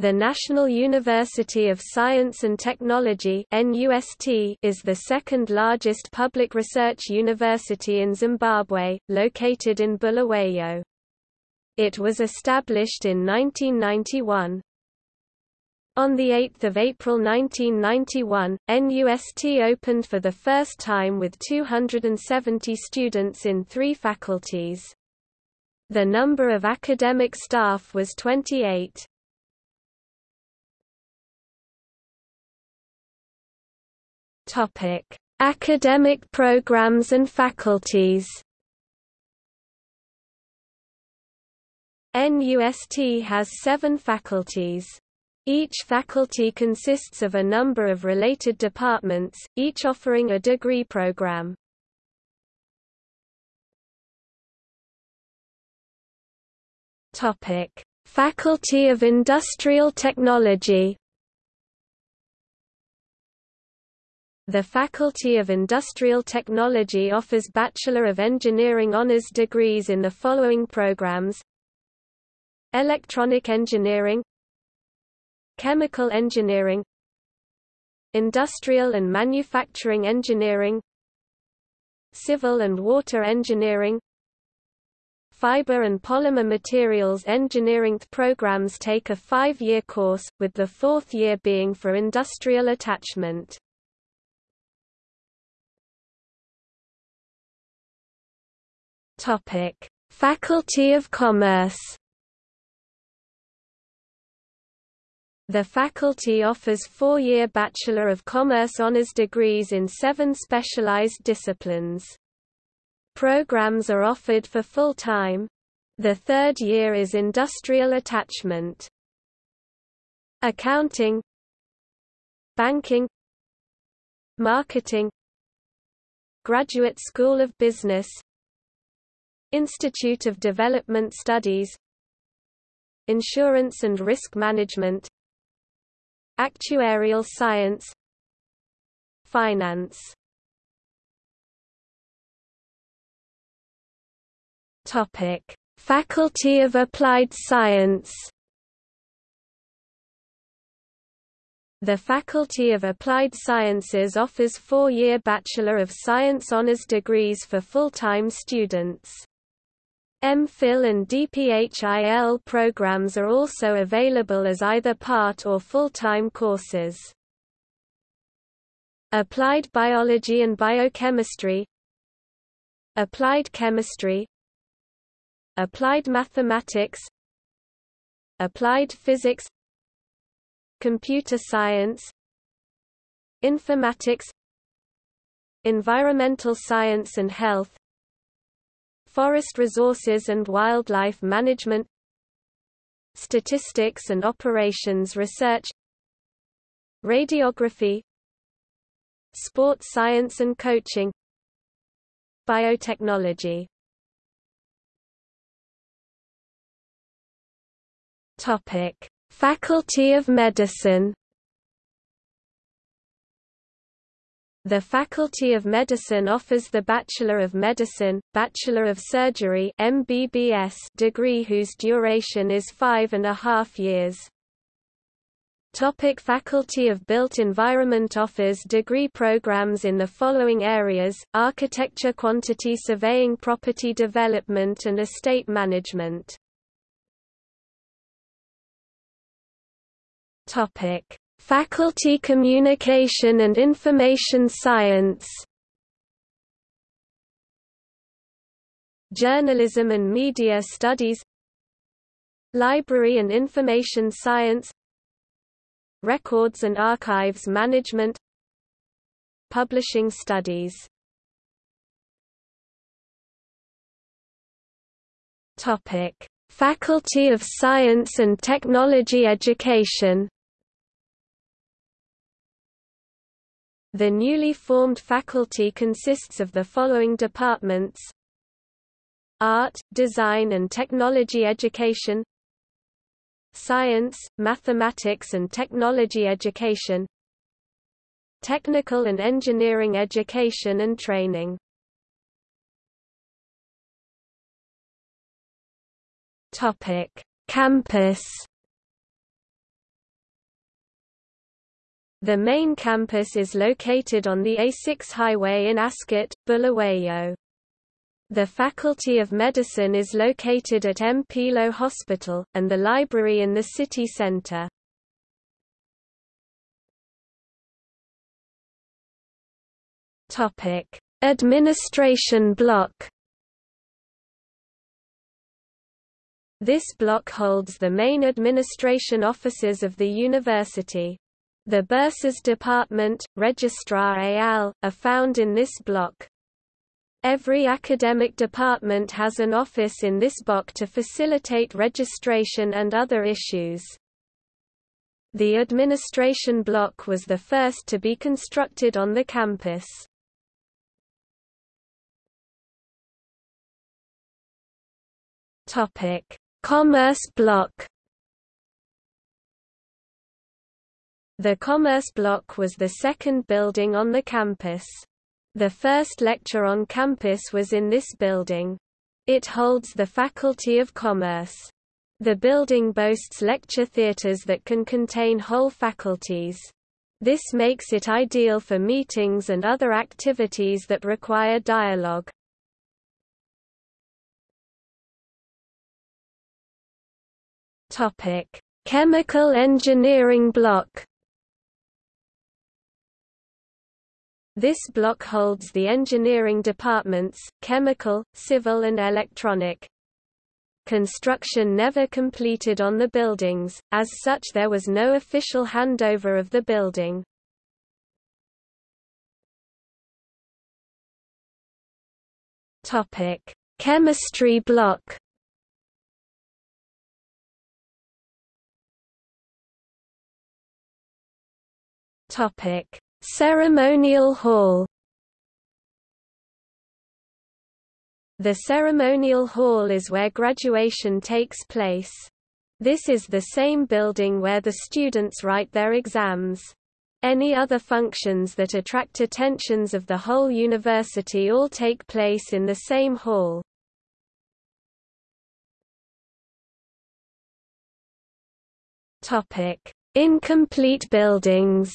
The National University of Science and Technology is the second largest public research university in Zimbabwe, located in Bulawayo. It was established in 1991. On 8 April 1991, NUST opened for the first time with 270 students in three faculties. The number of academic staff was 28. Topic: Academic programs and faculties. NUST has seven faculties. Each faculty consists of a number of related departments, each offering a degree program. Topic: Faculty of Industrial Technology The Faculty of Industrial Technology offers Bachelor of Engineering honors degrees in the following programs Electronic Engineering Chemical Engineering Industrial and Manufacturing Engineering Civil and Water Engineering Fiber and Polymer Materials Engineering programs take a five-year course, with the fourth year being for industrial attachment. Topic: Faculty of Commerce. The faculty offers four-year Bachelor of Commerce honors degrees in seven specialized disciplines. Programs are offered for full-time. The third year is industrial attachment. Accounting Banking Marketing Graduate School of Business Institute of Development Studies Insurance and Risk Management Actuarial Science Finance Topic: Faculty of Applied Science The Faculty of Applied Sciences offers four-year Bachelor of Science honors degrees for full-time students. MPhil and DPHIL programs are also available as either part or full-time courses. Applied Biology and Biochemistry Applied Chemistry Applied Mathematics Applied Physics Computer Science Informatics Environmental Science and Health Forest resources and wildlife management Statistics and operations research Radiography Sports science and coaching Biotechnology. Topic: Faculty of Medicine The Faculty of Medicine offers the Bachelor of Medicine, Bachelor of Surgery MBBS degree whose duration is five and a half years. Topic Faculty of Built Environment offers degree programs in the following areas, architecture quantity surveying property development and estate management. Topic Faculty Communication and Information Science. Journalism and Media Studies. Library and Information Science. Records and Archives Management. Publishing Studies. Topic: Faculty of Science and Technology Education The newly formed faculty consists of the following departments. Art, Design and Technology Education. Science, Mathematics and Technology Education. Technical and Engineering Education and Training. Campus The main campus is located on the A6 highway in Ascot, Bulawayo. The Faculty of Medicine is located at Mpilo Hospital, and the library in the city centre. Administration block This block holds the main administration offices of the university. The Bursars Department, Registrar al., are found in this block. Every academic department has an office in this block to facilitate registration and other issues. The administration block was the first to be constructed on the campus. Topic: Commerce block. The Commerce block was the second building on the campus. The first lecture on campus was in this building. It holds the Faculty of Commerce. The building boasts lecture theatres that can contain whole faculties. This makes it ideal for meetings and other activities that require dialogue. Chemical engineering block This block holds the engineering departments, chemical, civil and electronic. Construction never completed on the buildings, as such there was no official handover of the building. Topic: Chemistry block Topic Ceremonial Hall The ceremonial hall is where graduation takes place. This is the same building where the students write their exams. Any other functions that attract attentions of the whole university all take place in the same hall. Incomplete buildings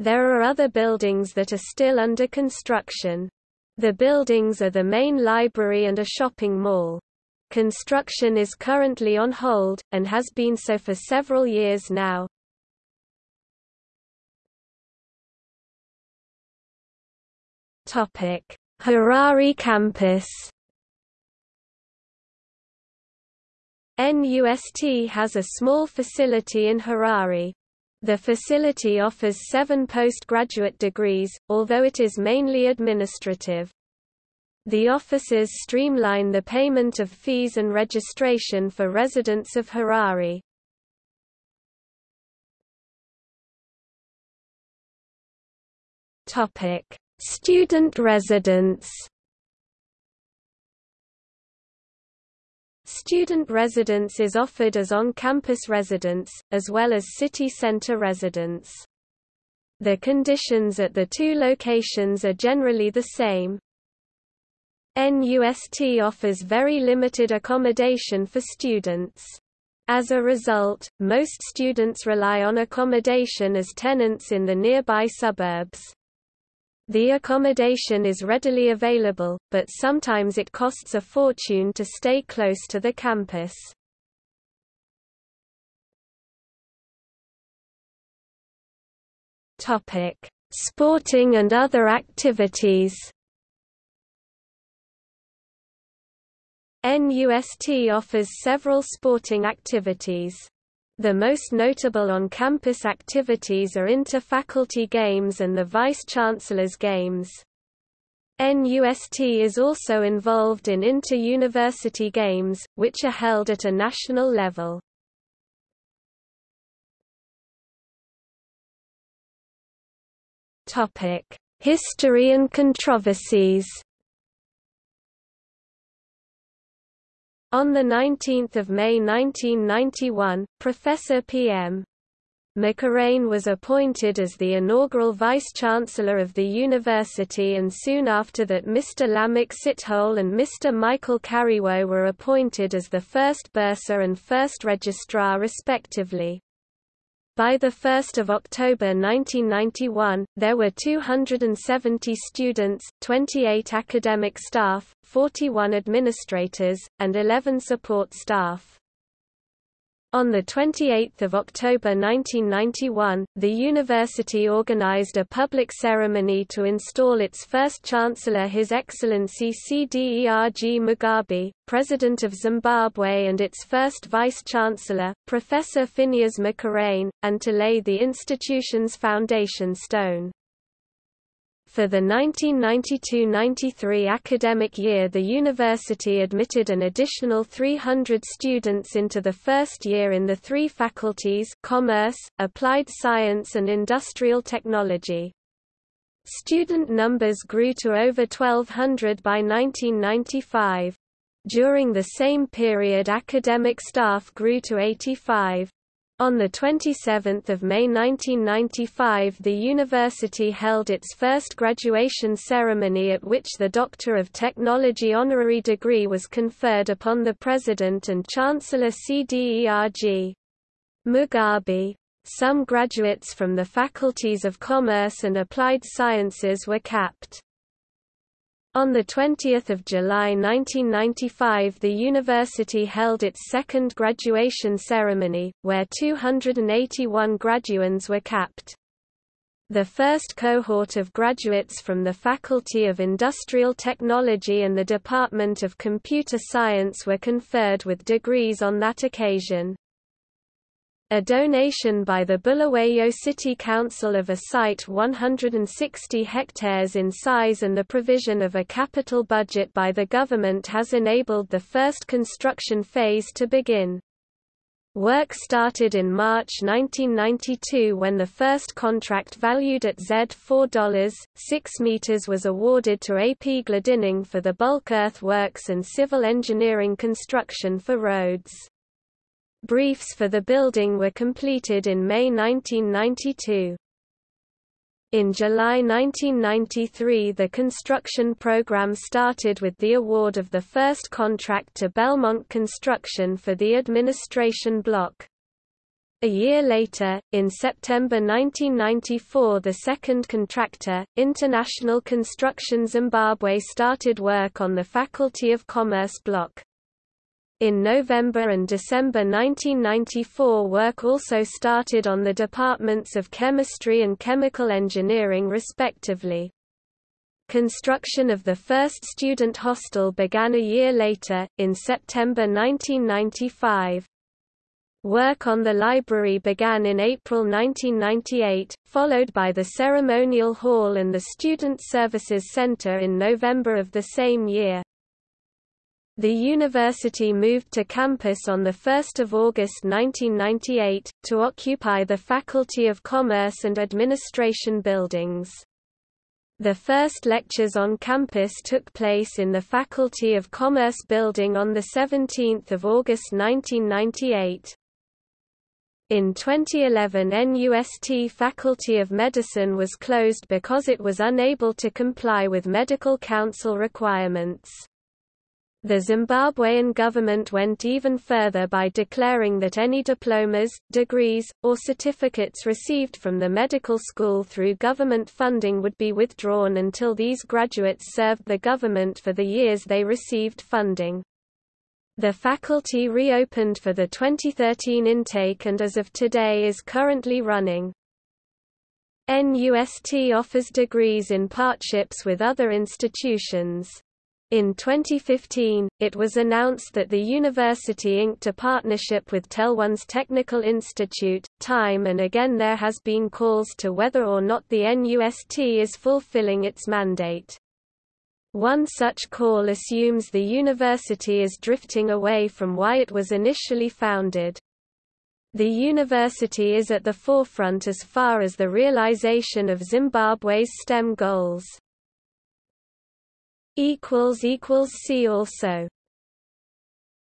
There are other buildings that are still under construction. The buildings are the main library and a shopping mall. Construction is currently on hold, and has been so for several years now. Harare campus NUST has a small facility in Harare, the facility offers seven postgraduate degrees, although it is mainly administrative. The offices streamline the payment of fees and registration for residents of Harare. Student residence Student residence is offered as on-campus residence, as well as city center residence. The conditions at the two locations are generally the same. NUST offers very limited accommodation for students. As a result, most students rely on accommodation as tenants in the nearby suburbs. The accommodation is readily available, but sometimes it costs a fortune to stay close to the campus. Topic: Sporting and other activities. NUST offers several sporting activities. The most notable on-campus activities are inter-faculty games and the Vice-Chancellor's Games. NUST is also involved in inter-university games, which are held at a national level. History and controversies On 19 May 1991, Professor P.M. Makhurane was appointed as the inaugural Vice-Chancellor of the university and soon after that Mr. Lamech Sithole and Mr. Michael Kariwo were appointed as the first bursar and first registrar respectively. By 1 October 1991, there were 270 students, 28 academic staff, 41 administrators, and 11 support staff. On 28 October 1991, the university organized a public ceremony to install its first chancellor His Excellency CDERG Mugabe, President of Zimbabwe and its first vice-chancellor, Professor Phineas Makhurane, and to lay the institution's foundation stone. For the 1992–93 academic year the university admitted an additional 300 students into the first year in the three faculties Commerce, Applied Science and Industrial Technology. Student numbers grew to over 1,200 by 1995. During the same period academic staff grew to 85. On 27 May 1995 the university held its first graduation ceremony at which the Doctor of Technology honorary degree was conferred upon the President and Chancellor CDERG. Mugabe. Some graduates from the faculties of Commerce and Applied Sciences were capped. On 20 July 1995 the university held its second graduation ceremony, where 281 graduands were capped. The first cohort of graduates from the Faculty of Industrial Technology and the Department of Computer Science were conferred with degrees on that occasion. A donation by the Bulawayo City Council of a site 160 hectares in size and the provision of a capital budget by the government has enabled the first construction phase to begin. Work started in March 1992 when the first contract valued at Z4.6 meters was awarded to AP Glendinning for the bulk earthworks and civil engineering construction for roads. Briefs for the building were completed in May 1992. In July 1993 the construction program started with the award of the first contract to Belmont Construction for the administration block. A year later, in September 1994 the second contractor, International Construction Zimbabwe started work on the Faculty of Commerce block. In November and December 1994 work also started on the departments of chemistry and chemical engineering respectively. Construction of the first student hostel began a year later, in September 1995. Work on the library began in April 1998, followed by the ceremonial hall and the Student Services Center in November of the same year. The university moved to campus on 1 August 1998, to occupy the Faculty of Commerce and Administration buildings. The first lectures on campus took place in the Faculty of Commerce building on 17 August 1998. In 2011 NUST Faculty of Medicine was closed because it was unable to comply with medical council requirements. The Zimbabwean government went even further by declaring that any diplomas, degrees, or certificates received from the medical school through government funding would be withdrawn until these graduates served the government for the years they received funding. The faculty reopened for the 2013 intake and as of today is currently running. NUST offers degrees in partnerships with other institutions. In 2015, it was announced that the university inked a partnership with Taiwan's Technical Institute, TIME and again there has been calls to whether or not the NUST is fulfilling its mandate. One such call assumes the university is drifting away from why it was initially founded. The university is at the forefront as far as the realization of Zimbabwe's STEM goals. See also